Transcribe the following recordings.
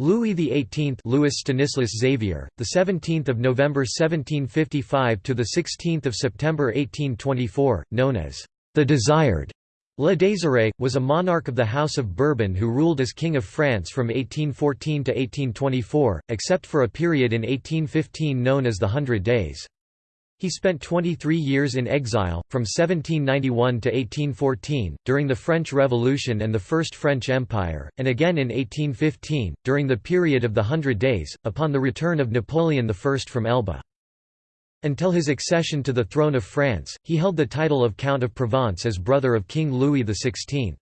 Louis XVIII Louis Stanislas Xavier, the 17th of November 1755 to the 16th of September 1824, known as the Desired, Le Désiré, was a monarch of the House of Bourbon who ruled as King of France from 1814 to 1824, except for a period in 1815 known as the Hundred Days. He spent 23 years in exile, from 1791 to 1814, during the French Revolution and the First French Empire, and again in 1815, during the period of the Hundred Days, upon the return of Napoleon I from Elba. Until his accession to the throne of France, he held the title of Count of Provence as brother of King Louis XVI.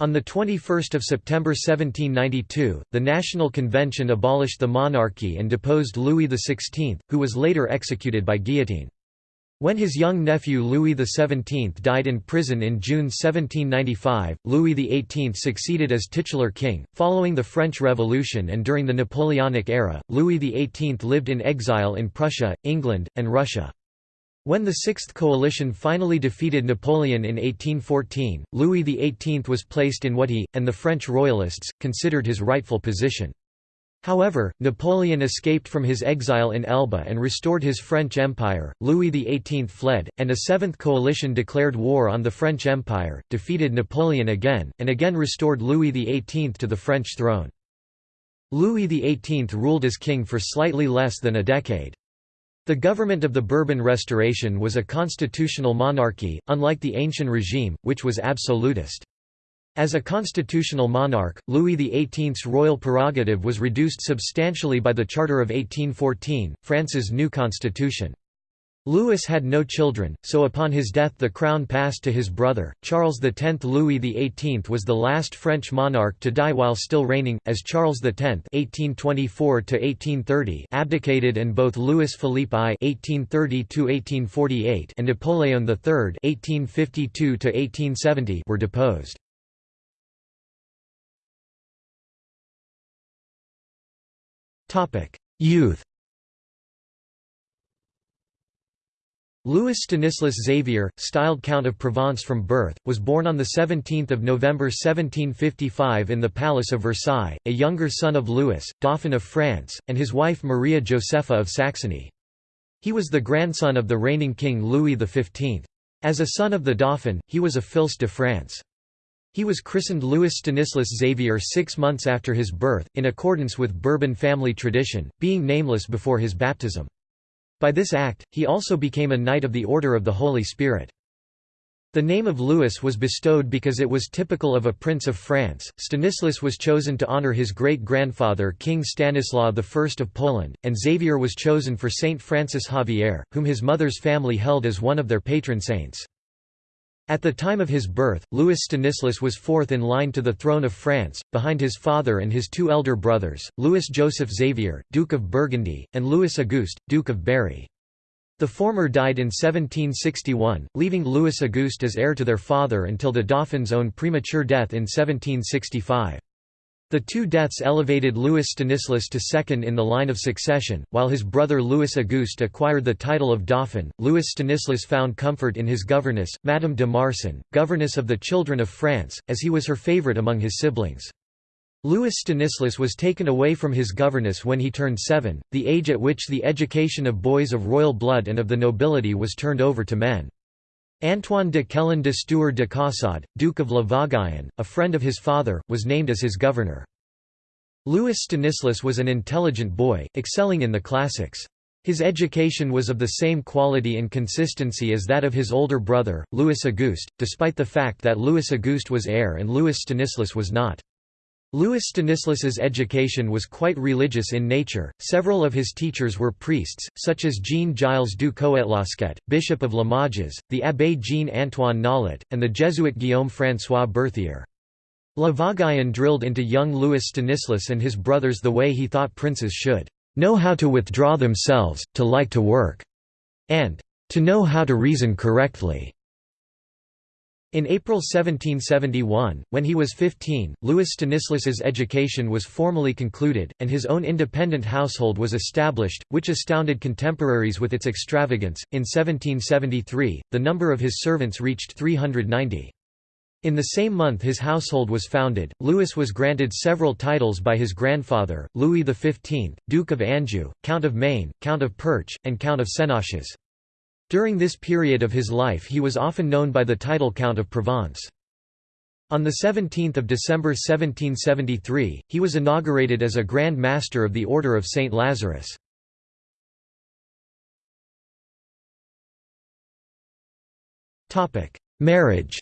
On 21 September 1792, the National Convention abolished the monarchy and deposed Louis XVI, who was later executed by guillotine. When his young nephew Louis XVII died in prison in June 1795, Louis XVIII succeeded as titular king. Following the French Revolution and during the Napoleonic era, Louis XVIII lived in exile in Prussia, England, and Russia. When the Sixth Coalition finally defeated Napoleon in 1814, Louis XVIII was placed in what he, and the French royalists, considered his rightful position. However, Napoleon escaped from his exile in Elba and restored his French Empire, Louis XVIII fled, and a Seventh Coalition declared war on the French Empire, defeated Napoleon again, and again restored Louis XVIII to the French throne. Louis XVIII ruled as king for slightly less than a decade. The government of the Bourbon Restoration was a constitutional monarchy, unlike the ancient regime, which was absolutist. As a constitutional monarch, Louis XVIII's royal prerogative was reduced substantially by the Charter of 1814, France's new constitution. Louis had no children, so upon his death the crown passed to his brother, Charles X. Louis XVIII was the last French monarch to die while still reigning, as Charles X (1824–1830) abdicated and both Louis Philippe I (1830–1848) and Napoleon III (1852–1870) were deposed. Topic: Youth. Louis Stanislas Xavier, styled Count of Provence from birth, was born on 17 November 1755 in the Palace of Versailles, a younger son of Louis, Dauphin of France, and his wife Maria Josepha of Saxony. He was the grandson of the reigning king Louis XV. As a son of the Dauphin, he was a fils de France. He was christened Louis Stanislas Xavier six months after his birth, in accordance with Bourbon family tradition, being nameless before his baptism. By this act, he also became a Knight of the Order of the Holy Spirit. The name of Louis was bestowed because it was typical of a prince of France. Stanislas was chosen to honor his great-grandfather King Stanislaw I of Poland, and Xavier was chosen for Saint Francis Xavier, whom his mother's family held as one of their patron saints. At the time of his birth, Louis Stanislas was fourth in line to the throne of France, behind his father and his two elder brothers, Louis Joseph Xavier, Duke of Burgundy, and Louis Auguste, Duke of Berry. The former died in 1761, leaving Louis Auguste as heir to their father until the Dauphin's own premature death in 1765. The two deaths elevated Louis Stanislas to second in the line of succession, while his brother Louis Auguste acquired the title of Dauphin. Louis Stanislas found comfort in his governess, Madame de Marsan, governess of the children of France, as he was her favorite among his siblings. Louis Stanislas was taken away from his governess when he turned seven, the age at which the education of boys of royal blood and of the nobility was turned over to men. Antoine de Quélen de Stuer de Caussade, Duke of La Vauguyon, a friend of his father, was named as his governor. Louis Stanislas was an intelligent boy, excelling in the classics. His education was of the same quality and consistency as that of his older brother, Louis Auguste, despite the fact that Louis Auguste was heir and Louis Stanislas was not. Louis Stanislas's education was quite religious in nature. Several of his teachers were priests, such as Jean-Gilles du Coëtlosquet, Bishop of Limoges, the Abbé Jean-Antoine Nollet, and the Jesuit Guillaume François Berthier. La Vauguyon drilled into young Louis Stanislas and his brothers the way he thought princes should know how to withdraw themselves, to like to work, and to know how to reason correctly. In April 1771, when he was 15, Louis Stanislas's education was formally concluded, and his own independent household was established, which astounded contemporaries with its extravagance. In 1773, the number of his servants reached 390. In the same month his household was founded, Louis was granted several titles by his grandfather, Louis XV, Duke of Anjou, Count of Maine, Count of Perche, and Count of Senonches. During this period of his life he was often known by the title Count of Provence. On 17 December 1773, he was inaugurated as a Grand Master of the Order of St. Lazarus. Marriage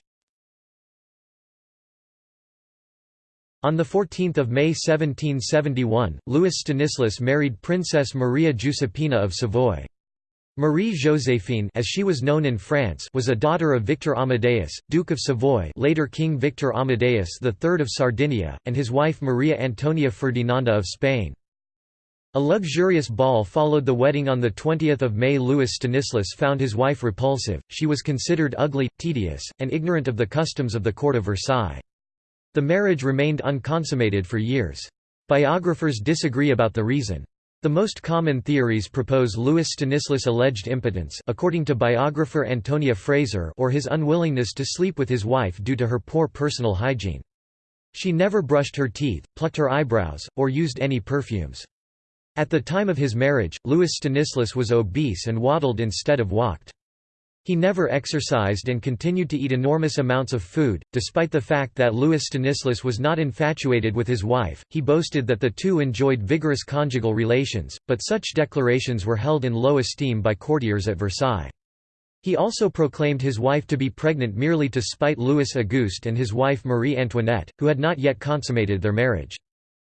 On 14 May 1771, Louis Stanislas married Princess Maria Giuseppina of Savoy. Marie Joséphine as she was known in France was a daughter of Victor Amadeus, Duke of Savoy later King Victor Amadeus III of Sardinia, and his wife Maria Antonia Ferdinanda of Spain. A luxurious ball followed the wedding on 20 May Louis Stanislas found his wife repulsive, she was considered ugly, tedious, and ignorant of the customs of the court of Versailles. The marriage remained unconsummated for years. Biographers disagree about the reason. The most common theories propose Louis Stanislas' alleged impotence according to biographer Antonia Fraser or his unwillingness to sleep with his wife due to her poor personal hygiene. She never brushed her teeth, plucked her eyebrows, or used any perfumes. At the time of his marriage, Louis Stanislas was obese and waddled instead of walked. He never exercised and continued to eat enormous amounts of food. Despite the fact that Louis Stanislas was not infatuated with his wife, he boasted that the two enjoyed vigorous conjugal relations, but such declarations were held in low esteem by courtiers at Versailles. He also proclaimed his wife to be pregnant merely to spite Louis Auguste and his wife Marie Antoinette, who had not yet consummated their marriage.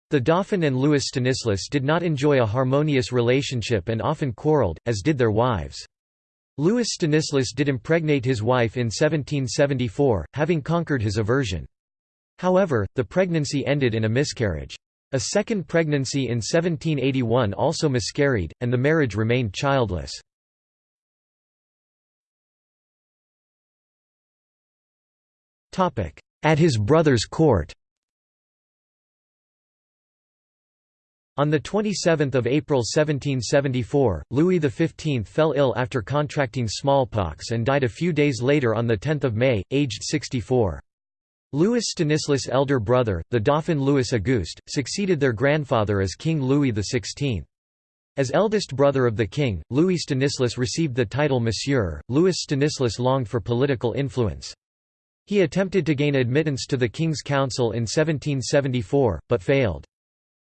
The Dauphin and Louis Stanislas did not enjoy a harmonious relationship and often quarreled, as did their wives. Louis Stanislas did impregnate his wife in 1774, having conquered his aversion. However, the pregnancy ended in a miscarriage. A second pregnancy in 1781 also miscarried, and the marriage remained childless. At his brother's court On 27 April 1774, Louis XV fell ill after contracting smallpox and died a few days later on 10 May, aged 64. Louis Stanislas' elder brother, the Dauphin Louis Auguste, succeeded their grandfather as King Louis XVI. As eldest brother of the king, Louis Stanislas received the title Monsieur. Louis Stanislas longed for political influence. He attempted to gain admittance to the King's Council in 1774, but failed.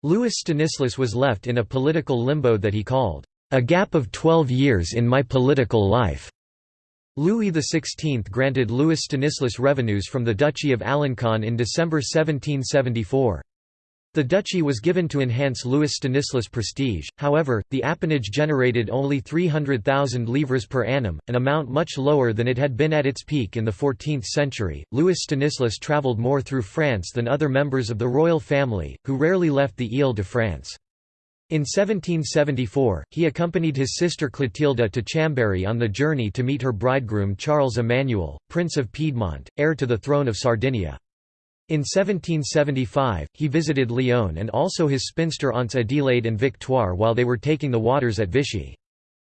Louis Stanislas was left in a political limbo that he called, "...a gap of twelve years in my political life." Louis XVI granted Louis Stanislas revenues from the Duchy of Alencon in December 1774. The duchy was given to enhance Louis Stanislas' prestige, however, the appanage generated only 300,000 livres per annum, an amount much lower than it had been at its peak in the 14th century. Louis Stanislas travelled more through France than other members of the royal family, who rarely left the Ile-de-France. In 1774, he accompanied his sister Clotilde to Chambéry on the journey to meet her bridegroom Charles Emmanuel, Prince of Piedmont, heir to the throne of Sardinia. In 1775, he visited Lyon and also his spinster aunts Adelaide and Victoire while they were taking the waters at Vichy.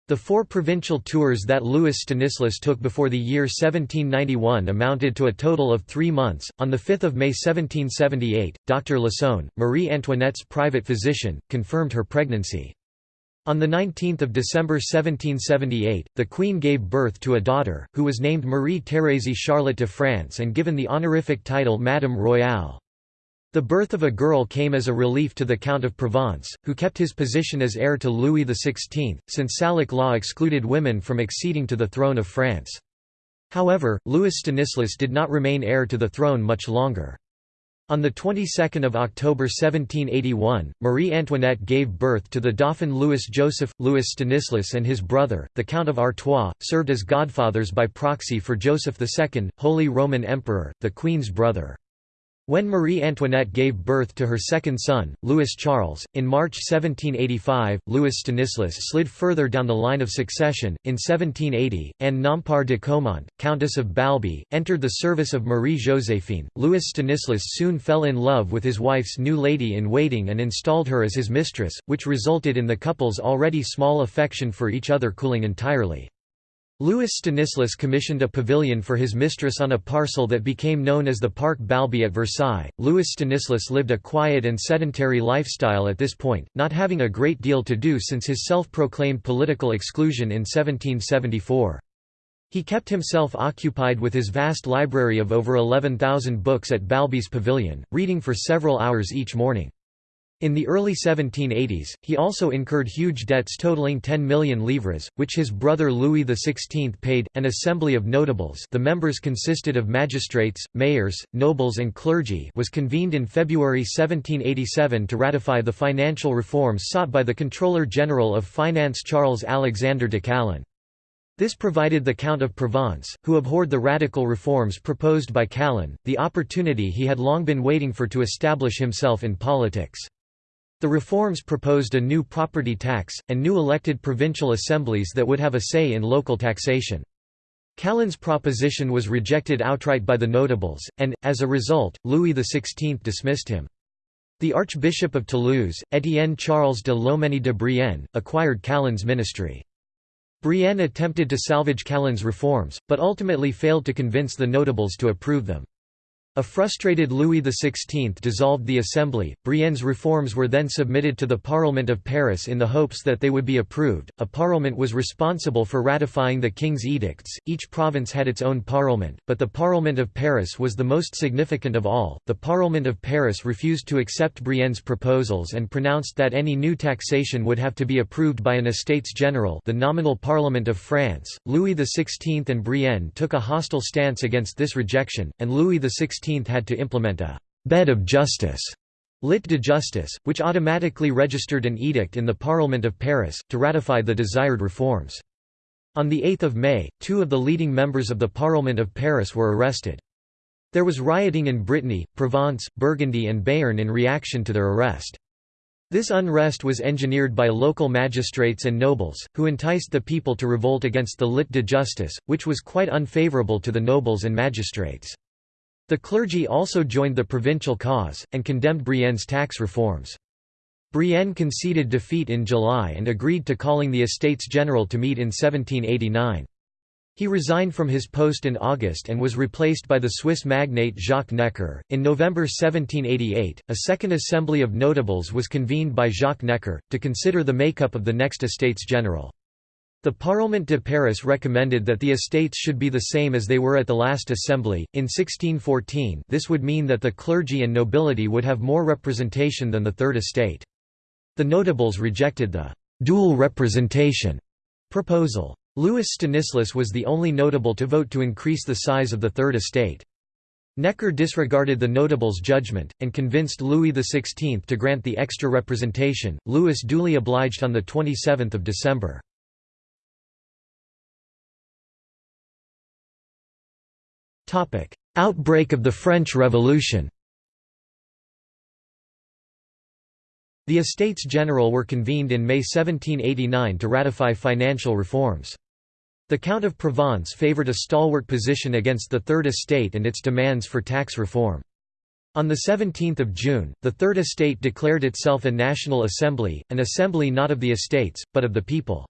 The four provincial tours that Louis Stanislas took before the year 1791 amounted to a total of three months. On 5 May 1778, Dr. Lasson, Marie Antoinette's private physician, confirmed her pregnancy. On 19 December 1778, the Queen gave birth to a daughter, who was named Marie-Thérèse Charlotte de France and given the honorific title Madame Royale. The birth of a girl came as a relief to the Count of Provence, who kept his position as heir to Louis XVI, since Salic law excluded women from acceding to the throne of France. However, Louis Stanislas did not remain heir to the throne much longer. On the 22nd of October 1781, Marie Antoinette gave birth to the Dauphin Louis Joseph. Louis Stanislas and his brother, the Count of Artois, served as godfathers by proxy for Joseph II, Holy Roman Emperor, the Queen's brother. When Marie Antoinette gave birth to her second son, Louis Charles, in March 1785, Louis Stanislas slid further down the line of succession. In 1780, Anne Nompar de Caumont, Countess of Balbi, entered the service of Marie Joséphine. Louis Stanislas soon fell in love with his wife's new lady in waiting and installed her as his mistress, which resulted in the couple's already small affection for each other cooling entirely. Louis Stanislas commissioned a pavilion for his mistress on a parcel that became known as the Parc Balbi at Versailles. Louis Stanislas lived a quiet and sedentary lifestyle at this point, not having a great deal to do since his self-proclaimed political exclusion in 1774. He kept himself occupied with his vast library of over 11,000 books at Balbi's pavilion, reading for several hours each morning. In the early 1780s, he also incurred huge debts totaling 10 million livres, which his brother Louis XVI paid. An assembly of notables the members consisted of magistrates, mayors, nobles and clergy was convened in February 1787 to ratify the financial reforms sought by the Controller General of Finance Charles Alexander de Calonne. This provided the Count of Provence, who abhorred the radical reforms proposed by Calonne, the opportunity he had long been waiting for to establish himself in politics. The reforms proposed a new property tax, and new elected provincial assemblies that would have a say in local taxation. Calonne's proposition was rejected outright by the notables, and, as a result, Louis XVI dismissed him. The Archbishop of Toulouse, Étienne Charles de Loménie de Brienne, acquired Calonne's ministry. Brienne attempted to salvage Calonne's reforms, but ultimately failed to convince the notables to approve them. A frustrated Louis XVI dissolved the Assembly. Brienne's reforms were then submitted to the Parlement of Paris in the hopes that they would be approved. A parlement was responsible for ratifying the king's edicts. Each province had its own parlement, but the Parlement of Paris was the most significant of all. The Parlement of Paris refused to accept Brienne's proposals and pronounced that any new taxation would have to be approved by an Estates General, the nominal Parliament of France. Louis XVI and Brienne took a hostile stance against this rejection, and Louis XVI had to implement a «bed of justice» lit de justice, which automatically registered an edict in the Parlement of Paris, to ratify the desired reforms. On 8 May, two of the leading members of the Parlement of Paris were arrested. There was rioting in Brittany, Provence, Burgundy and Béarn in reaction to their arrest. This unrest was engineered by local magistrates and nobles, who enticed the people to revolt against the lit de justice, which was quite unfavourable to the nobles and magistrates. The clergy also joined the provincial cause, and condemned Brienne's tax reforms. Brienne conceded defeat in July and agreed to calling the Estates General to meet in 1789. He resigned from his post in August and was replaced by the Swiss magnate Jacques Necker. In November 1788, a second assembly of notables was convened by Jacques Necker, to consider the makeup of the next Estates General. The Parlement de Paris recommended that the estates should be the same as they were at the last assembly. In 1614, this would mean that the clergy and nobility would have more representation than the Third Estate. The notables rejected the dual representation proposal. Louis Stanislas was the only notable to vote to increase the size of the Third Estate. Necker disregarded the notables' judgment, and convinced Louis XVI to grant the extra representation. Louis duly obliged on 27 December. Outbreak of the French Revolution The Estates General were convened in May 1789 to ratify financial reforms. The Count of Provence favoured a stalwart position against the Third Estate and its demands for tax reform. On 17 June, the Third Estate declared itself a National Assembly, an assembly not of the estates, but of the people.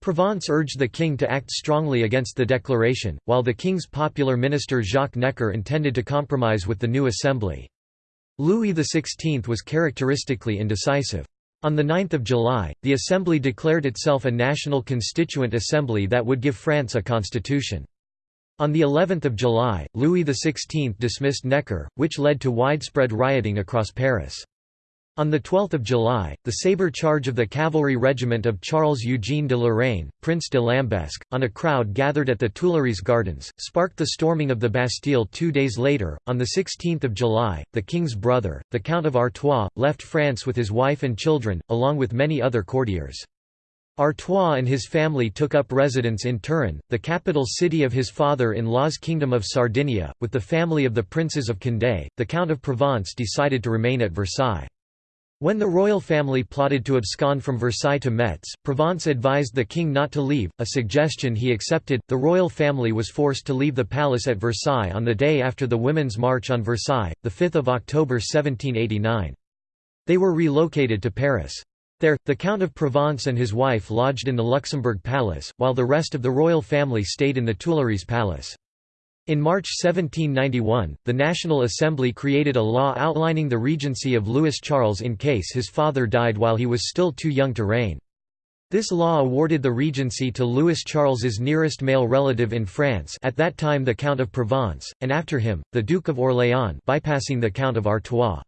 Provence urged the king to act strongly against the declaration, while the king's popular minister Jacques Necker intended to compromise with the new assembly. Louis XVI was characteristically indecisive. On 9 July, the Assembly declared itself a national constituent assembly that would give France a constitution. On the 11th of July, Louis XVI dismissed Necker, which led to widespread rioting across Paris. On 12 July, the sabre charge of the cavalry regiment of Charles-Eugène de Lorraine, Prince de Lambesc, on a crowd gathered at the Tuileries Gardens, sparked the storming of the Bastille two days later. On 16 July, the king's brother, the Count of Artois, left France with his wife and children, along with many other courtiers. Artois and his family took up residence in Turin, the capital city of his father-in-law's Kingdom of Sardinia, with the family of the Princes of Condé. The Count of Provence decided to remain at Versailles. When the royal family plotted to abscond from Versailles to Metz, Provence advised the king not to leave, a suggestion he accepted. The royal family was forced to leave the palace at Versailles on the day after the Women's March on Versailles, 5 October 1789. They were relocated to Paris. There, the Count of Provence and his wife lodged in the Luxembourg Palace, while the rest of the royal family stayed in the Tuileries Palace. In March 1791, the National Assembly created a law outlining the regency of Louis Charles in case his father died while he was still too young to reign. This law awarded the regency to Louis Charles's nearest male relative in France at that time the Count of Provence, and after him, the Duke of Orléans bypassing the Count of Artois.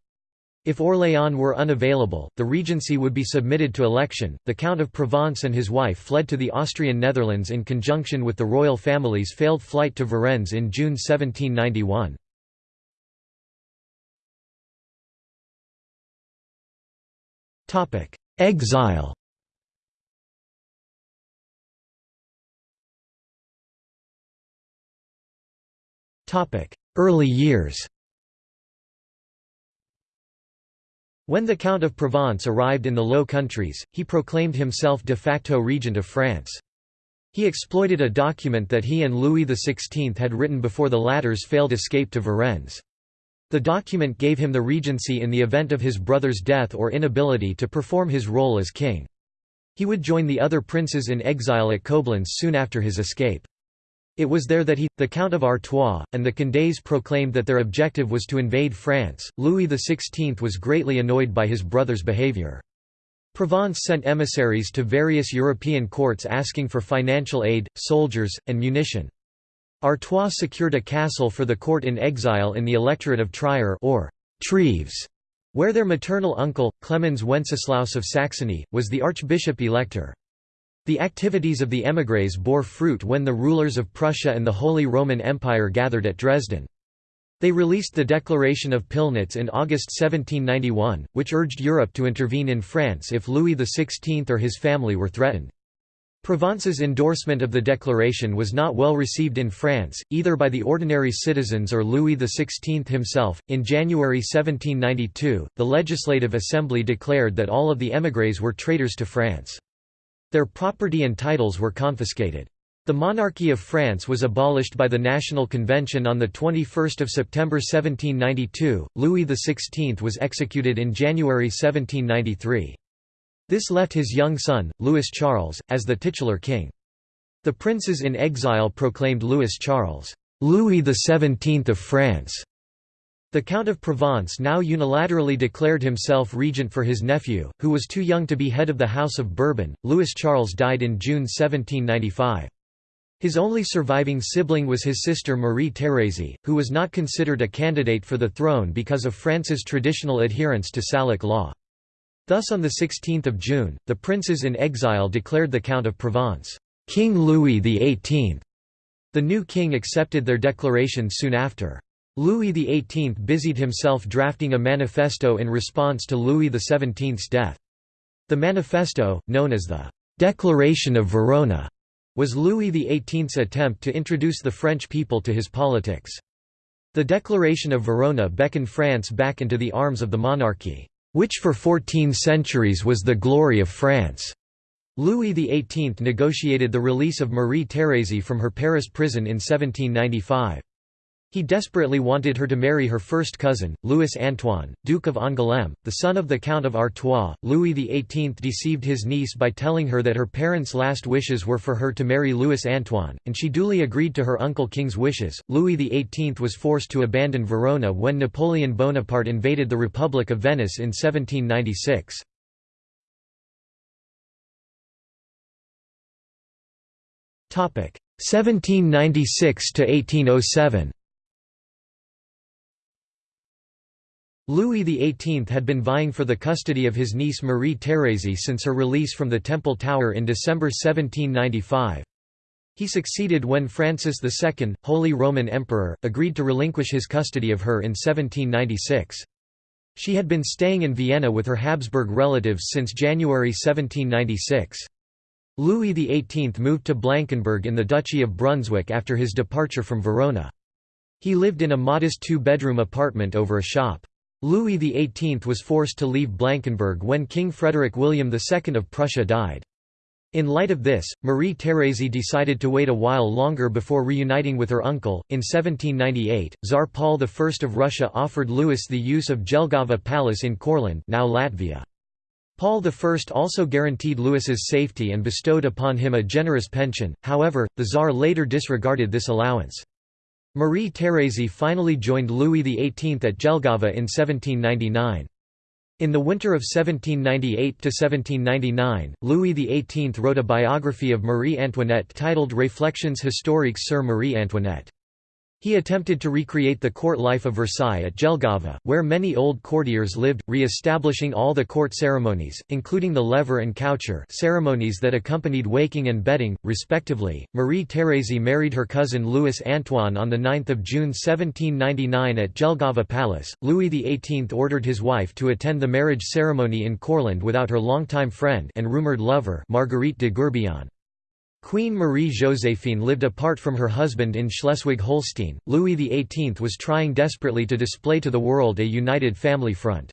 If Orléans were unavailable, the regency would be submitted to election. The Count of Provence and his wife fled to the Austrian Netherlands in conjunction with the royal family's failed flight to Varennes in June 1791. Exile Early years When the Count of Provence arrived in the Low Countries, he proclaimed himself de facto regent of France. He exploited a document that he and Louis XVI had written before the latter's failed escape to Varennes. The document gave him the regency in the event of his brother's death or inability to perform his role as king. He would join the other princes in exile at Coblentz soon after his escape. It was there that he, the Count of Artois, and the Condés proclaimed that their objective was to invade France. Louis XVI was greatly annoyed by his brother's behavior. Provence sent emissaries to various European courts asking for financial aid, soldiers, and munition. Artois secured a castle for the court in exile in the electorate of Trier or Treves, where their maternal uncle, Clemens Wenceslaus of Saxony, was the archbishop-elector. The activities of the émigrés bore fruit when the rulers of Prussia and the Holy Roman Empire gathered at Dresden. They released the Declaration of Pillnitz in August 1791, which urged Europe to intervene in France if Louis XVI or his family were threatened. Provence's endorsement of the declaration was not well received in France, either by the ordinary citizens or Louis XVI himself. In January 1792, the Legislative Assembly declared that all of the émigrés were traitors to France. Their property and titles were confiscated. The monarchy of France was abolished by the National Convention on 21 September 1792. Louis XVI was executed in January 1793. This left his young son, Louis Charles, as the titular king. The princes in exile proclaimed Louis Charles, Louis XVII of France, the Count of Provence now unilaterally declared himself regent for his nephew, who was too young to be head of the House of Bourbon. Louis Charles died in June 1795. His only surviving sibling was his sister Marie Thérèse, who was not considered a candidate for the throne because of France's traditional adherence to Salic law. Thus on 16 June, the princes in exile declared the Count of Provence, King Louis XVIII. The new king accepted their declaration soon after. Louis XVIII busied himself drafting a manifesto in response to Louis XVII's death. The manifesto, known as the «Declaration of Verona», was Louis XVIII's attempt to introduce the French people to his politics. The Declaration of Verona beckoned France back into the arms of the monarchy, which for fourteen centuries was the glory of France. Louis XVIII negotiated the release of Marie Thérèse from her Paris prison in 1795. He desperately wanted her to marry her first cousin, Louis Antoine, Duke of Angoulême, the son of the Count of Artois. Louis XVIII deceived his niece by telling her that her parents' last wishes were for her to marry Louis Antoine, and she duly agreed to her uncle King's wishes. Louis XVIII was forced to abandon Verona when Napoleon Bonaparte invaded the Republic of Venice in 1796. Topic 1796 to 1807. Louis XVIII had been vying for the custody of his niece Marie Thérèse since her release from the Temple Tower in December 1795. He succeeded when Francis II, Holy Roman Emperor, agreed to relinquish his custody of her in 1796. She had been staying in Vienna with her Habsburg relatives since January 1796. Louis XVIII moved to Blankenburg in the Duchy of Brunswick after his departure from Verona. He lived in a modest two-bedroom apartment over a shop. Louis XVIII was forced to leave Blankenburg when King Frederick William II of Prussia died. In light of this, Marie Thérèse decided to wait a while longer before reuniting with her uncle. In 1798, Tsar Paul I of Russia offered Louis the use of Jelgava Palace in Courland, now Latvia. Paul I also guaranteed Louis's safety and bestowed upon him a generous pension, however, the Tsar later disregarded this allowance. Marie Thérèse finally joined Louis XVIII at Jelgava in 1799. In the winter of 1798–1799, Louis XVIII wrote a biography of Marie Antoinette titled Réflexions historiques sur Marie Antoinette. He attempted to recreate the court life of Versailles at Jelgava, where many old courtiers lived, re-establishing all the court ceremonies, including the lever and coucher ceremonies that accompanied waking and bedding, respectively. Marie Thérèse married her cousin Louis Antoine on 9 June 1799 at Jelgava Palace. Louis XVIII ordered his wife to attend the marriage ceremony in Courland without her longtime friend and rumoured lover Marguerite de Gourbillon. Queen Marie-Joséphine lived apart from her husband in Schleswig-Holstein. Louis XVIII was trying desperately to display to the world a united family front.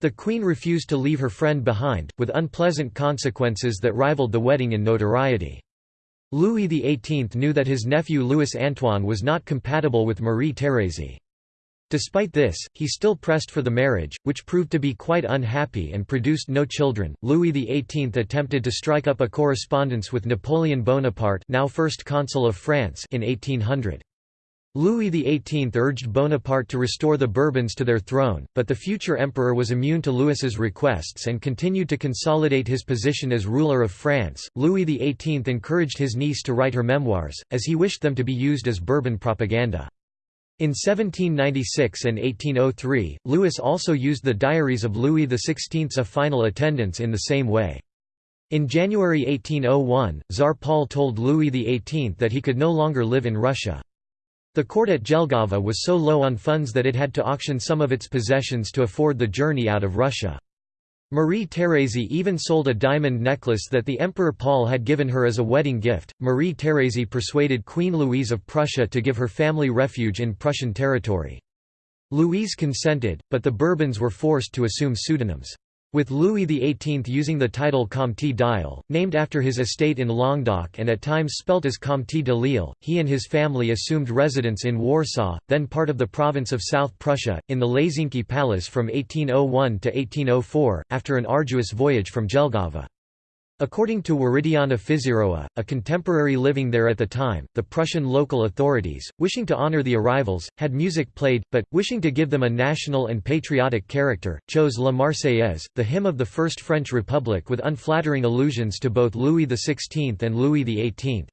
The queen refused to leave her friend behind, with unpleasant consequences that rivaled the wedding in notoriety. Louis XVIII knew that his nephew Louis Antoine was not compatible with Marie Thérèse. Despite this, he still pressed for the marriage, which proved to be quite unhappy and produced no children. Louis XVIII attempted to strike up a correspondence with Napoleon Bonaparte, now First Consul of France, in 1800. Louis XVIII urged Bonaparte to restore the Bourbons to their throne, but the future emperor was immune to Louis's requests and continued to consolidate his position as ruler of France. Louis XVIII encouraged his niece to write her memoirs, as he wished them to be used as Bourbon propaganda. In 1796 and 1803, Louis also used the diaries of Louis XVI's final attendance in the same way. In January 1801, Tsar Paul told Louis XVIII that he could no longer live in Russia. The court at Jelgava was so low on funds that it had to auction some of its possessions to afford the journey out of Russia. Marie Thérèse even sold a diamond necklace that the Emperor Paul had given her as a wedding gift. Marie Thérèse persuaded Queen Louise of Prussia to give her family refuge in Prussian territory. Louise consented, but the Bourbons were forced to assume pseudonyms. With Louis XVIII using the title Comte d'Isle, named after his estate in Languedoc and at times spelt as Comte de Lille, he and his family assumed residence in Warsaw, then part of the province of South Prussia, in the Lazienki Palace from 1801 to 1804, after an arduous voyage from Jelgava. According to Wirydianna Fiszerowa, a contemporary living there at the time, the Prussian local authorities, wishing to honor the arrivals, had music played, but, wishing to give them a national and patriotic character, chose La Marseillaise, the hymn of the First French Republic with unflattering allusions to both Louis XVI and Louis XVIII.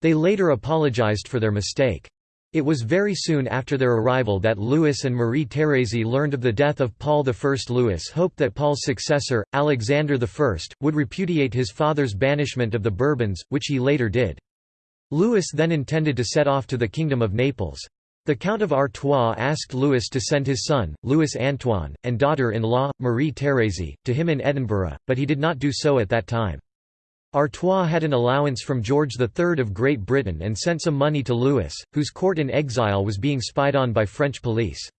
They later apologized for their mistake. It was very soon after their arrival that Louis and Marie Thérèse learned of the death of Paul I. Louis hoped that Paul's successor, Alexander I, would repudiate his father's banishment of the Bourbons, which he later did. Louis then intended to set off to the Kingdom of Naples. The Count of Artois asked Louis to send his son, Louis Antoine, and daughter-in-law, Marie Thérèse, to him in Edinburgh, but he did not do so at that time. Artois had an allowance from George III of Great Britain and sent some money to Louis, whose court in exile was being spied on by French police.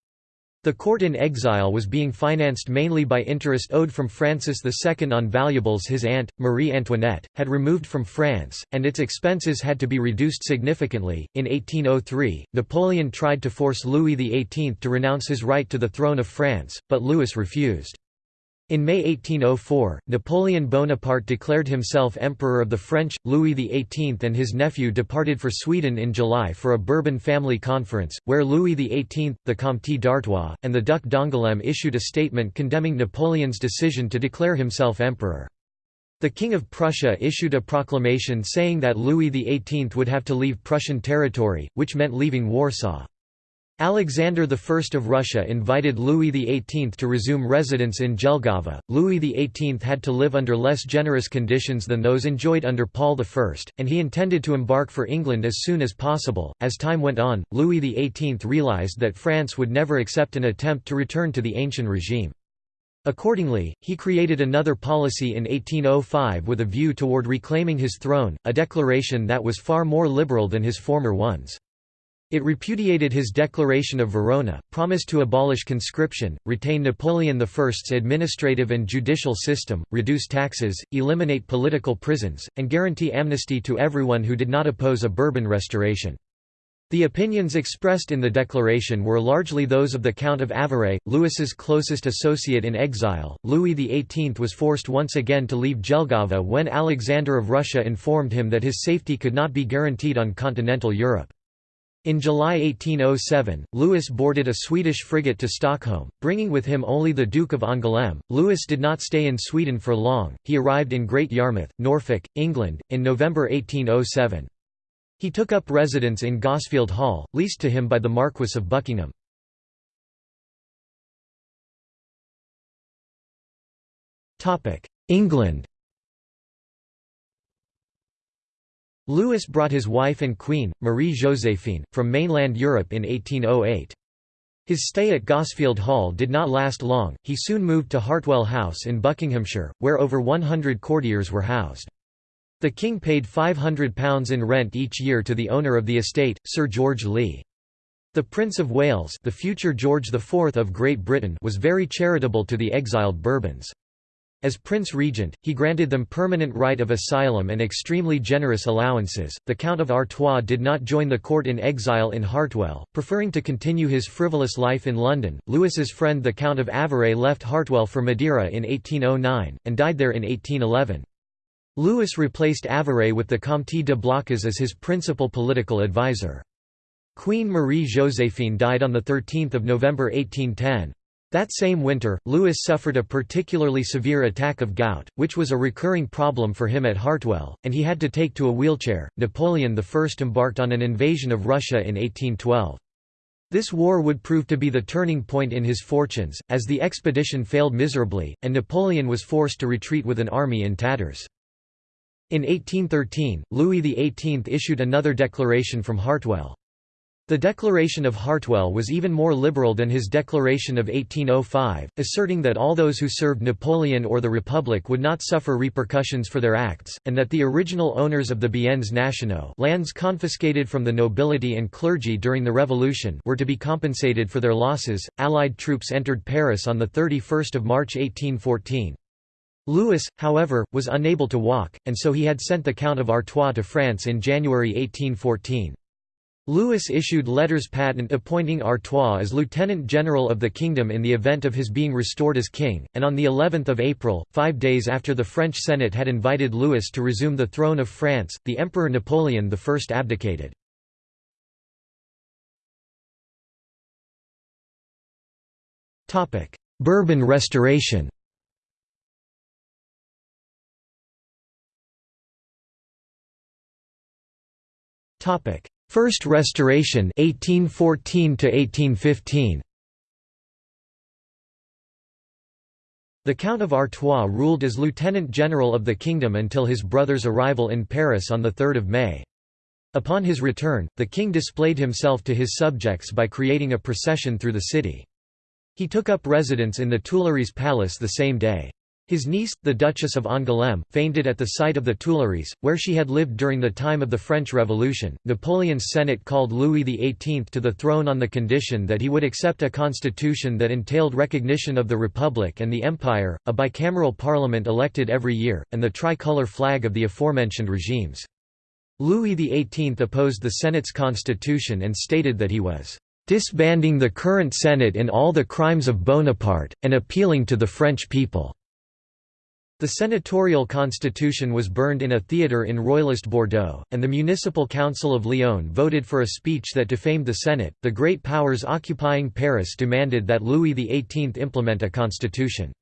The court in exile was being financed mainly by interest owed from Francis II on valuables his aunt, Marie Antoinette, had removed from France, and its expenses had to be reduced significantly. In 1803, Napoleon tried to force Louis XVIII to renounce his right to the throne of France, but Louis refused. In May 1804, Napoleon Bonaparte declared himself Emperor of the French. Louis XVIII and his nephew departed for Sweden in July for a Bourbon family conference, where Louis XVIII, the Comte d'Artois, and the Duc d'Angoulême issued a statement condemning Napoleon's decision to declare himself emperor. The King of Prussia issued a proclamation saying that Louis XVIII would have to leave Prussian territory, which meant leaving Warsaw. Alexander I of Russia invited Louis XVIII to resume residence in Jelgava. Louis XVIII had to live under less generous conditions than those enjoyed under Paul I, and he intended to embark for England as soon as possible. As time went on, Louis XVIII realized that France would never accept an attempt to return to the ancient regime. Accordingly, he created another policy in 1805 with a view toward reclaiming his throne, a declaration that was far more liberal than his former ones. It repudiated his Declaration of Verona, promised to abolish conscription, retain Napoleon I's administrative and judicial system, reduce taxes, eliminate political prisons, and guarantee amnesty to everyone who did not oppose a Bourbon restoration. The opinions expressed in the declaration were largely those of the Count of Avaray, Louis's closest associate in exile. Louis XVIII was forced once again to leave Jelgava when Alexander of Russia informed him that his safety could not be guaranteed on continental Europe. In July 1807, Louis boarded a Swedish frigate to Stockholm, bringing with him only the Duke of Angoulême. Louis did not stay in Sweden for long, he arrived in Great Yarmouth, Norfolk, England, in November 1807. He took up residence in Gosfield Hall, leased to him by the Marquess of Buckingham. England Louis brought his wife and queen, Marie Joséphine, from mainland Europe in 1808. His stay at Gosfield Hall did not last long, he soon moved to Hartwell House in Buckinghamshire, where over 100 courtiers were housed. The king paid £500 in rent each year to the owner of the estate, Sir George Lee. The Prince of Wales the future George IV of Great Britain was very charitable to the exiled Bourbons. As Prince Regent, he granted them permanent right of asylum and extremely generous allowances. The Count of Artois did not join the court in exile in Hartwell, preferring to continue his frivolous life in London. Louis's friend the Count of Avaray left Hartwell for Madeira in 1809, and died there in 1811. Louis replaced Avaray with the Comte de Blacas as his principal political advisor. Queen Marie-Joséphine died on 13 November 1810. That same winter, Louis suffered a particularly severe attack of gout, which was a recurring problem for him at Hartwell, and he had to take to a wheelchair. Napoleon I embarked on an invasion of Russia in 1812. This war would prove to be the turning point in his fortunes, as the expedition failed miserably, and Napoleon was forced to retreat with an army in tatters. In 1813, Louis XVIII issued another declaration from Hartwell. The Declaration of Hartwell was even more liberal than his Declaration of 1805, asserting that all those who served Napoleon or the Republic would not suffer repercussions for their acts, and that the original owners of the biens nationaux lands confiscated from the nobility and clergy during the Revolution were to be compensated for their losses. Allied troops entered Paris on 31 March 1814. Louis, however, was unable to walk, and so he had sent the Count of Artois to France in January 1814. Louis issued letters patent appointing Artois as Lieutenant General of the Kingdom in the event of his being restored as king, and on the 11th of April, five days after the French Senate had invited Louis to resume the throne of France, the Emperor Napoleon I abdicated. Bourbon restoration Topic: First Restoration 1814 to 1815. The Count of Artois ruled as Lieutenant General of the Kingdom until his brother's arrival in Paris on 3 May. Upon his return, the king displayed himself to his subjects by creating a procession through the city. He took up residence in the Tuileries Palace the same day. His niece, the Duchess of Angoulême, fainted at the sight of the Tuileries, where she had lived during the time of the French Revolution. Napoleon's Senate called Louis XVIII to the throne on the condition that he would accept a constitution that entailed recognition of the Republic and the Empire, a bicameral parliament elected every year, and the tricolour flag of the aforementioned regimes. Louis XVIII opposed the Senate's constitution and stated that he was disbanding the current Senate in all the crimes of Bonaparte, and appealing to the French people. The senatorial constitution was burned in a theatre in royalist Bordeaux, and the Municipal Council of Lyon voted for a speech that defamed the Senate. The great powers occupying Paris demanded that Louis XVIII implement a constitution.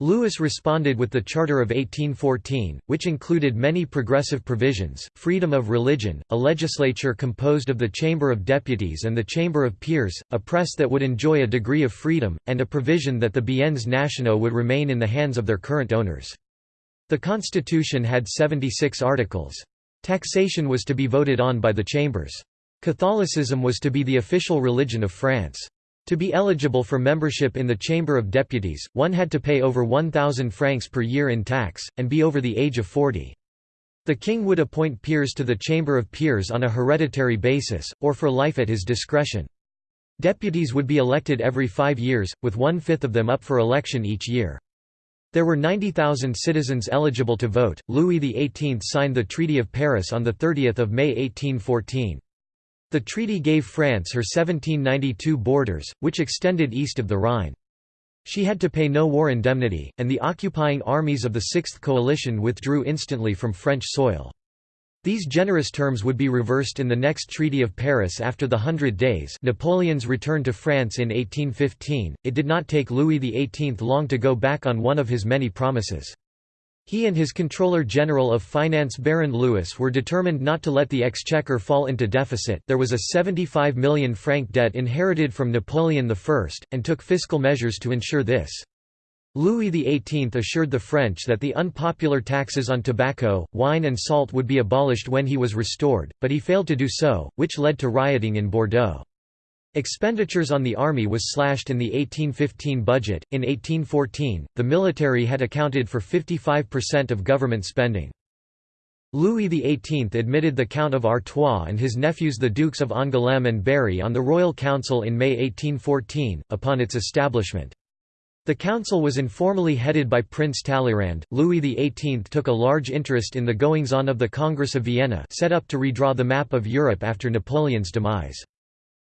Louis responded with the Charter of 1814, which included many progressive provisions, freedom of religion, a legislature composed of the Chamber of Deputies and the Chamber of Peers, a press that would enjoy a degree of freedom, and a provision that the biens nationaux would remain in the hands of their current owners. The constitution had 76 articles. Taxation was to be voted on by the chambers. Catholicism was to be the official religion of France. To be eligible for membership in the Chamber of Deputies, one had to pay over 1,000 francs per year in tax, and be over the age of 40. The king would appoint peers to the Chamber of Peers on a hereditary basis, or for life at his discretion. Deputies would be elected every five years, with one-fifth of them up for election each year. There were 90,000 citizens eligible to vote. Louis XVIII signed the Treaty of Paris on 30 May 1814. The treaty gave France her 1792 borders, which extended east of the Rhine. She had to pay no war indemnity, and the occupying armies of the Sixth Coalition withdrew instantly from French soil. These generous terms would be reversed in the next Treaty of Paris after the Hundred Days Napoleon's return to France in 1815. It did not take Louis XVIII long to go back on one of his many promises. He and his Controller General of Finance Baron Louis were determined not to let the exchequer fall into deficit there was a 75 million franc debt inherited from Napoleon I, and took fiscal measures to ensure this. Louis XVIII assured the French that the unpopular taxes on tobacco, wine and salt would be abolished when he was restored, but he failed to do so, which led to rioting in Bordeaux. Expenditures on the army was slashed in the 1815 budget. In 1814, the military had accounted for 55% of government spending. Louis XVIII admitted the Count of Artois and his nephews the Dukes of Angoulême and Berry on the Royal Council in May 1814, upon its establishment. The council was informally headed by Prince Talleyrand. Louis XVIII took a large interest in the goings-on of the Congress of Vienna set up to redraw the map of Europe after Napoleon's demise.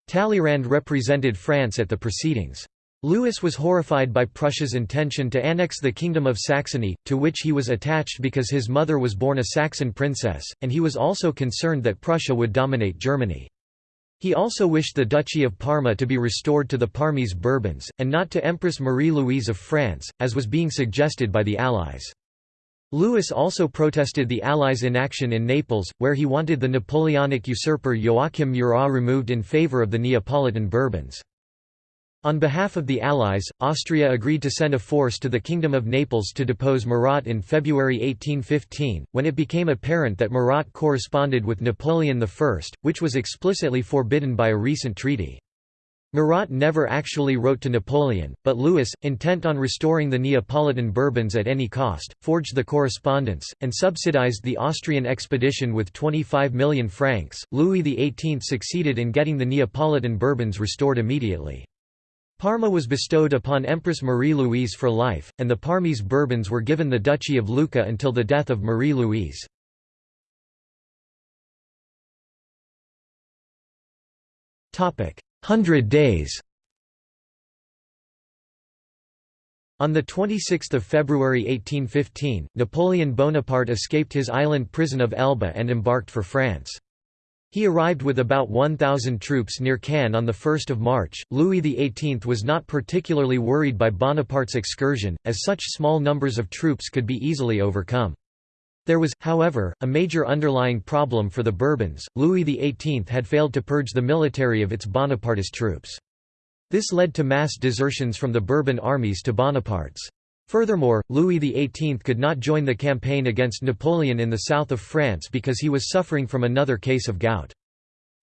Talleyrand represented France at the proceedings. Louis was horrified by Prussia's intention to annex the Kingdom of Saxony, to which he was attached because his mother was born a Saxon princess, and he was also concerned that Prussia would dominate Germany. He also wished the Duchy of Parma to be restored to the Parmese Bourbons, and not to Empress Marie-Louise of France, as was being suggested by the Allies. Louis also protested the Allies' inaction in Naples, where he wanted the Napoleonic usurper Joachim Murat removed in favour of the Neapolitan Bourbons. On behalf of the Allies, Austria agreed to send a force to the Kingdom of Naples to depose Murat in February 1815, when it became apparent that Murat corresponded with Napoleon I, which was explicitly forbidden by a recent treaty. Murat never actually wrote to Napoleon, but Louis, intent on restoring the Neapolitan Bourbons at any cost, forged the correspondence, and subsidized the Austrian expedition with 25 million francs. Louis XVIII succeeded in getting the Neapolitan Bourbons restored immediately. Parma was bestowed upon Empress Marie-Louise for life, and the Parmese Bourbons were given the Duchy of Lucca until the death of Marie-Louise. Hundred Days On 26 February 1815, Napoleon Bonaparte escaped his island prison of Elba and embarked for France. He arrived with about 1,000 troops near Cannes on 1 March. Louis XVIII was not particularly worried by Bonaparte's excursion, as such small numbers of troops could be easily overcome. There was, however, a major underlying problem for the Bourbons, Louis XVIII had failed to purge the military of its Bonapartist troops. This led to mass desertions from the Bourbon armies to Bonaparte's. Furthermore, Louis XVIII could not join the campaign against Napoleon in the south of France because he was suffering from another case of gout.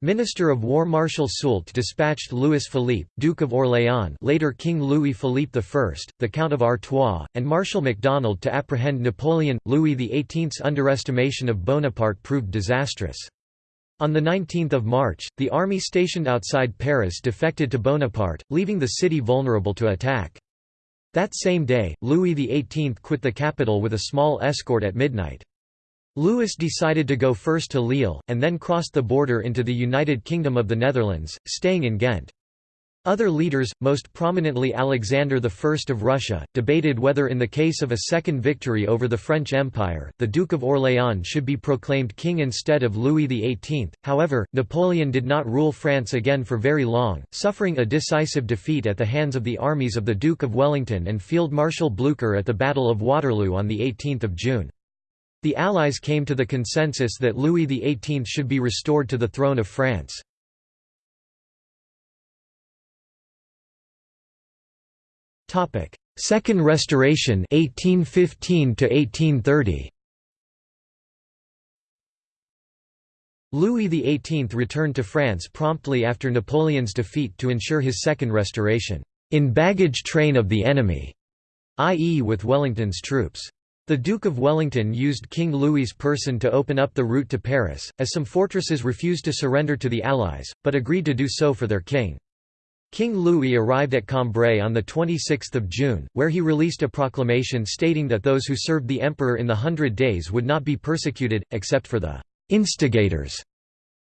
Minister of War Marshal Soult dispatched Louis Philippe, Duke of Orléans later King Louis Philippe I, the Count of Artois, and Marshal MacDonald to apprehend Napoleon. Louis XVIII's underestimation of Bonaparte proved disastrous. On 19 March, the army stationed outside Paris defected to Bonaparte, leaving the city vulnerable to attack. That same day, Louis XVIII quit the capital with a small escort at midnight. Louis decided to go first to Lille, and then crossed the border into the United Kingdom of the Netherlands, staying in Ghent. Other leaders, most prominently Alexander I of Russia, debated whether in the case of a second victory over the French Empire, the Duke of Orléans should be proclaimed king instead of Louis XVIII. However, Napoleon did not rule France again for very long, suffering a decisive defeat at the hands of the armies of the Duke of Wellington and Field Marshal Blücher at the Battle of Waterloo on 18 June. The Allies came to the consensus that Louis XVIII should be restored to the throne of France. Second Restoration 1815 1830. Louis XVIII returned to France promptly after Napoleon's defeat to ensure his second restoration, in baggage train of the enemy, i.e. with Wellington's troops. The Duke of Wellington used King Louis's person to open up the route to Paris, as some fortresses refused to surrender to the Allies, but agreed to do so for their king. King Louis arrived at Cambrai on 26 June, where he released a proclamation stating that those who served the emperor in the Hundred Days would not be persecuted, except for the «instigators»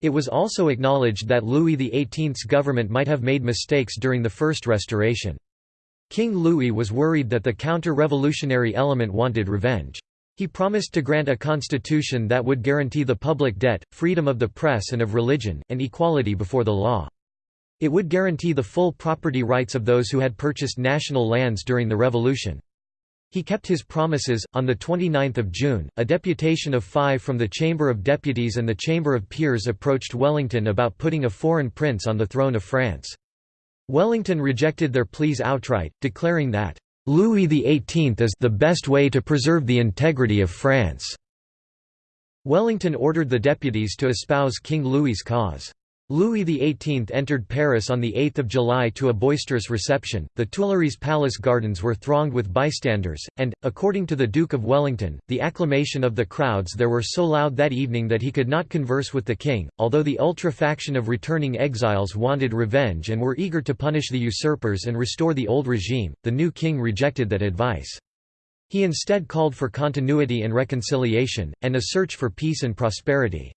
It was also acknowledged that Louis XVIII's government might have made mistakes during the First Restoration. King Louis was worried that the counter-revolutionary element wanted revenge. He promised to grant a constitution that would guarantee the public debt, freedom of the press and of religion, and equality before the law. It would guarantee the full property rights of those who had purchased national lands during the revolution. He kept his promises. On the 29th of June, a deputation of five from the Chamber of Deputies and the Chamber of Peers approached Wellington about putting a foreign prince on the throne of France. Wellington rejected their pleas outright, declaring that, "...Louis XVIII is the best way to preserve the integrity of France." Wellington ordered the deputies to espouse King Louis's cause. Louis XVIII entered Paris on 8 July to a boisterous reception, the Tuileries Palace gardens were thronged with bystanders, and, according to the Duke of Wellington, the acclamation of the crowds there were so loud that evening that he could not converse with the king. Although the ultra-faction of returning exiles wanted revenge and were eager to punish the usurpers and restore the old regime, the new king rejected that advice. He instead called for continuity and reconciliation, and a search for peace and prosperity.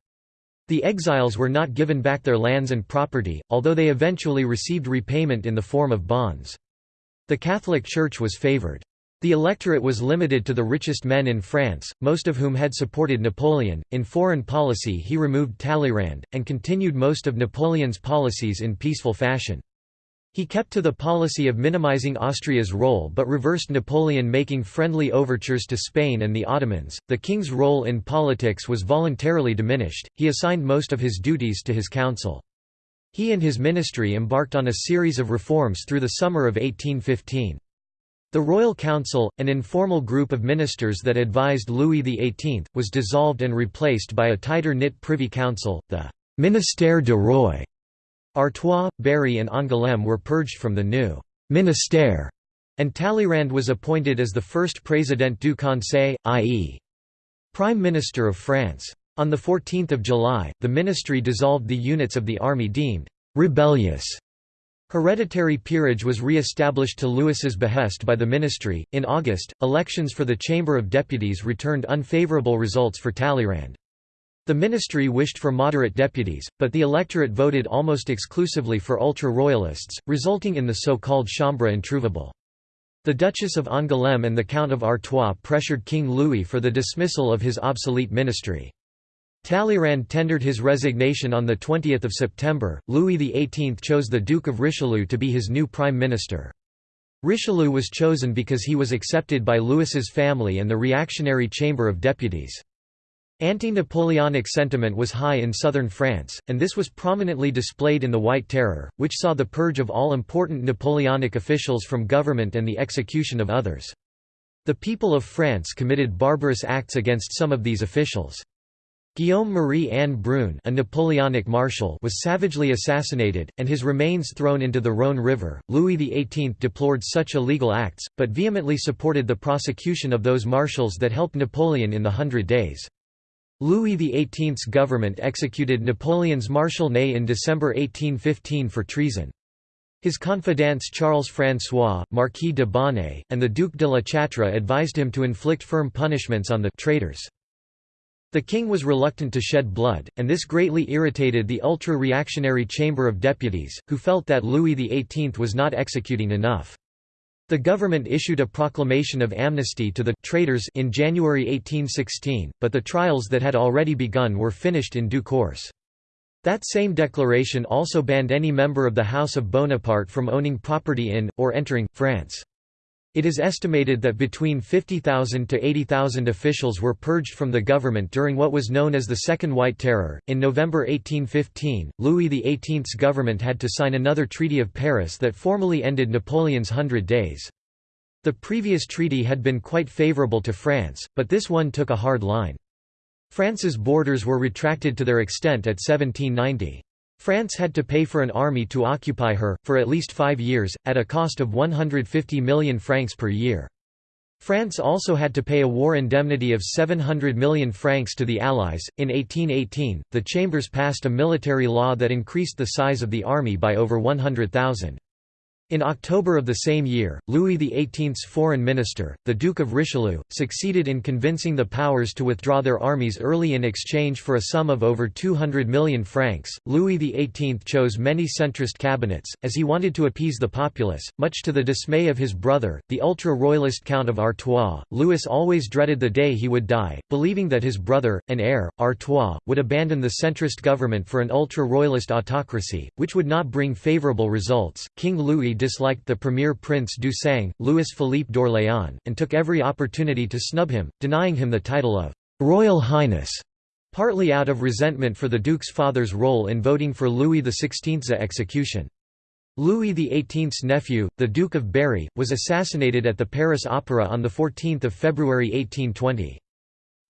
The exiles were not given back their lands and property, although they eventually received repayment in the form of bonds. The Catholic Church was favored. The electorate was limited to the richest men in France, most of whom had supported Napoleon. In foreign policy, he removed Talleyrand, and continued most of Napoleon's policies in peaceful fashion. He kept to the policy of minimizing Austria's role but reversed Napoleon making friendly overtures to Spain and the Ottomans. The king's role in politics was voluntarily diminished, he assigned most of his duties to his council. He and his ministry embarked on a series of reforms through the summer of 1815. The Royal Council, an informal group of ministers that advised Louis XVIII, was dissolved and replaced by a tighter-knit Privy Council, the Ministère du Roi, Artois, Berry and Angoulême were purged from the new «ministère», and Talleyrand was appointed as the first Président du Conseil, i.e. Prime Minister of France. On 14 July, the ministry dissolved the units of the army deemed «rebellious». Hereditary peerage was re-established to Louis's behest by the ministry. In August, elections for the Chamber of Deputies returned unfavourable results for Talleyrand. The ministry wished for moderate deputies, but the electorate voted almost exclusively for ultra-royalists, resulting in the so-called Chambre introuvable. The Duchess of Angoulême and the Count of Artois pressured King Louis for the dismissal of his obsolete ministry. Talleyrand tendered his resignation on 20 September. Louis XVIII chose the Duke of Richelieu to be his new prime minister. Richelieu was chosen because he was accepted by Louis's family and the reactionary Chamber of Deputies. Anti-Napoleonic sentiment was high in southern France, and this was prominently displayed in the White Terror, which saw the purge of all important Napoleonic officials from government and the execution of others. The people of France committed barbarous acts against some of these officials. Guillaume Marie-Anne Brune a Napoleonic marshal was savagely assassinated, and his remains thrown into the Rhône River. Louis XVIII deplored such illegal acts, but vehemently supported the prosecution of those marshals that helped Napoleon in the Hundred Days. Louis XVIII's government executed Napoleon's Marshal Ney in December 1815 for treason. His confidants Charles-François, Marquis de Bonnay, and the Duc de la Châtre advised him to inflict firm punishments on the traitors. The king was reluctant to shed blood, and this greatly irritated the ultra-reactionary Chamber of Deputies, who felt that Louis XVIII was not executing enough. The government issued a proclamation of amnesty to the traitors in January 1816, but the trials that had already begun were finished in due course. That same declaration also banned any member of the House of Bonaparte from owning property in, or entering, France. It is estimated that between 50,000 to 80,000 officials were purged from the government during what was known as the Second White Terror. In November 1815, Louis XVIII's government had to sign another Treaty of Paris that formally ended Napoleon's Hundred Days. The previous treaty had been quite favourable to France, but this one took a hard line. France's borders were retracted to their extent at 1790. France had to pay for an army to occupy her, for at least five years, at a cost of 150 million francs per year. France also had to pay a war indemnity of 700 million francs to the Allies. In 1818, the Chambers passed a military law that increased the size of the army by over 100,000. In October of the same year, Louis XVIII's foreign minister, the Duke of Richelieu, succeeded in convincing the powers to withdraw their armies early in exchange for a sum of over 200 million francs. Louis XVIII chose many centrist cabinets, as he wanted to appease the populace, much to the dismay of his brother, the ultra royalist Count of Artois. Louis always dreaded the day he would die, believing that his brother, and heir, Artois, would abandon the centrist government for an ultra royalist autocracy, which would not bring favourable results. King Louis disliked the premier prince du Sang, Louis-Philippe d'Orléans, and took every opportunity to snub him, denying him the title of «Royal Highness», partly out of resentment for the duke's father's role in voting for Louis XVI's execution. Louis XVIII's nephew, the Duke of Berry, was assassinated at the Paris Opera on 14 February 1820.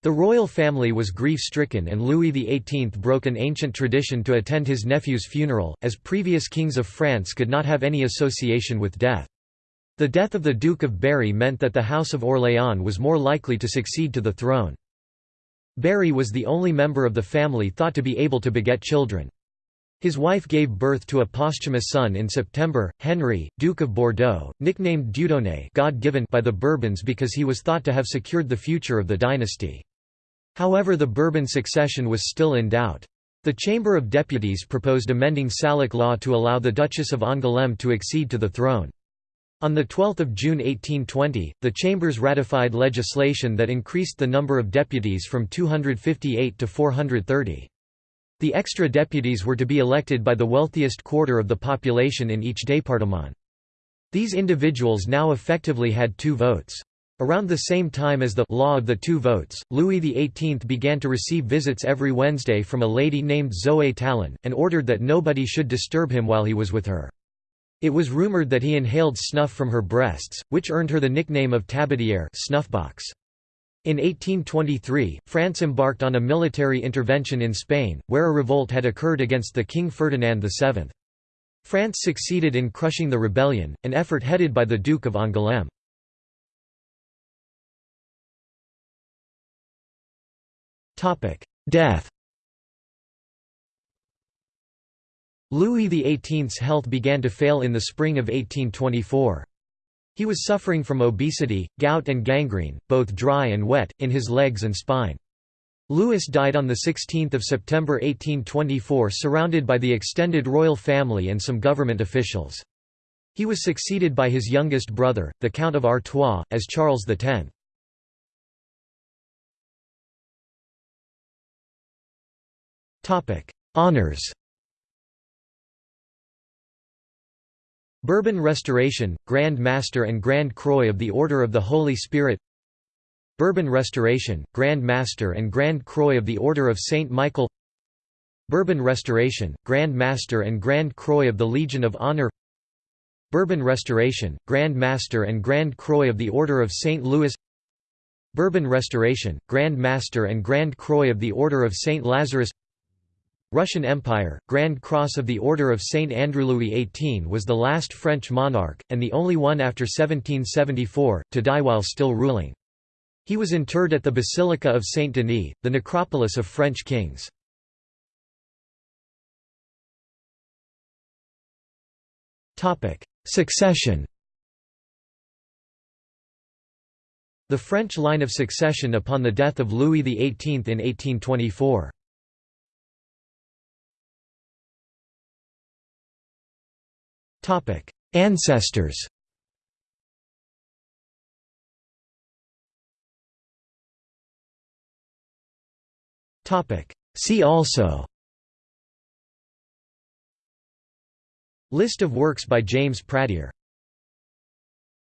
The royal family was grief-stricken and Louis XVIII broke an ancient tradition to attend his nephew's funeral, as previous kings of France could not have any association with death. The death of the Duke of Berry meant that the House of Orléans was more likely to succeed to the throne. Berry was the only member of the family thought to be able to beget children. His wife gave birth to a posthumous son in September, Henry, Duke of Bordeaux, nicknamed Dieudonné God-given by the Bourbons because he was thought to have secured the future of the dynasty. However the Bourbon succession was still in doubt. The Chamber of Deputies proposed amending Salic law to allow the Duchess of Angoulême to accede to the throne. On 12 June 1820, the Chambers ratified legislation that increased the number of deputies from 258 to 430. The extra deputies were to be elected by the wealthiest quarter of the population in each département. These individuals now effectively had two votes. Around the same time as the «law of the two votes», Louis XVIII began to receive visits every Wednesday from a lady named Zoe Talon, and ordered that nobody should disturb him while he was with her. It was rumoured that he inhaled snuff from her breasts, which earned her the nickname of tabatière snuffbox. In 1823, France embarked on a military intervention in Spain, where a revolt had occurred against the King Ferdinand VII. France succeeded in crushing the rebellion, an effort headed by the Duke of Angoulême. Death Louis XVIII's health began to fail in the spring of 1824. He was suffering from obesity, gout and gangrene, both dry and wet, in his legs and spine. Louis died on 16 September 1824 surrounded by the extended royal family and some government officials. He was succeeded by his youngest brother, the Count of Artois, as Charles X. Topic: Honors. Bourbon Restoration, Grand Master and Grand Croix of the Order of the Holy Spirit. Bourbon Restoration, Grand Master and Grand Croix of the Order of Saint Michael. Bourbon Restoration, Grand Master and Grand Croix of the Legion of Honor. Bourbon Restoration, Grand Master and Grand Croix of the Order of St. Louis Bourbon Restoration, Grand Master and Grand Croix of the Order of St. Lazarus Russian Empire, Grand Cross of the Order of St. Andrew Louis XVIII was the last French monarch, and the only one after 1774, to die while still ruling. He was interred at the Basilica of Saint Denis, the necropolis of French kings. Succession The French line of succession upon the death of Louis XVIII in 1824. Topic: Ancestors. Topic: See also. List of works by James Pradier